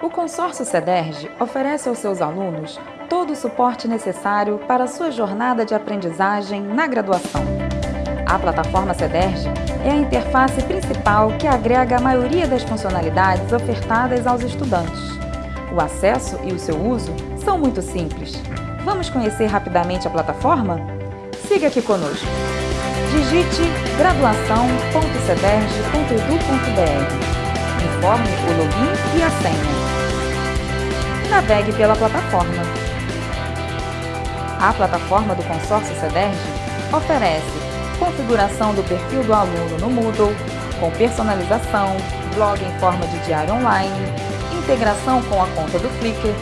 O consórcio CEDERJ oferece aos seus alunos todo o suporte necessário para a sua jornada de aprendizagem na graduação. A plataforma CEDERJ é a interface principal que agrega a maioria das funcionalidades ofertadas aos estudantes. O acesso e o seu uso são muito simples. Vamos conhecer rapidamente a plataforma? Siga aqui conosco. Digite graduação.cederj.edu.br Informe o login e a senha navegue pela plataforma. A plataforma do consórcio CEDERJ oferece configuração do perfil do aluno no Moodle, com personalização, blog em forma de diário online, integração com a conta do Flickr,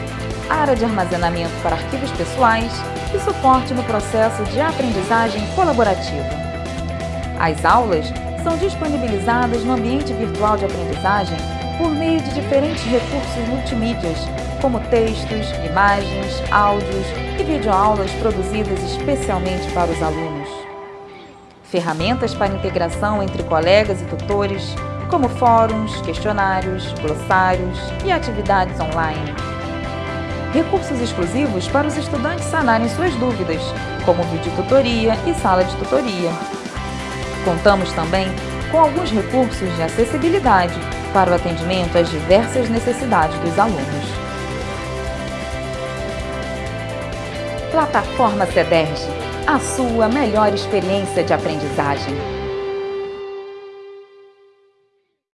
área de armazenamento para arquivos pessoais e suporte no processo de aprendizagem colaborativa. As aulas são disponibilizadas no ambiente virtual de aprendizagem por meio de diferentes recursos multimídias como textos, imagens, áudios e videoaulas produzidas especialmente para os alunos. Ferramentas para integração entre colegas e tutores, como fóruns, questionários, glossários e atividades online. Recursos exclusivos para os estudantes sanarem suas dúvidas, como videotutoria e sala de tutoria. Contamos também com alguns recursos de acessibilidade para o atendimento às diversas necessidades dos alunos. Plataforma CEDERJ, a sua melhor experiência de aprendizagem.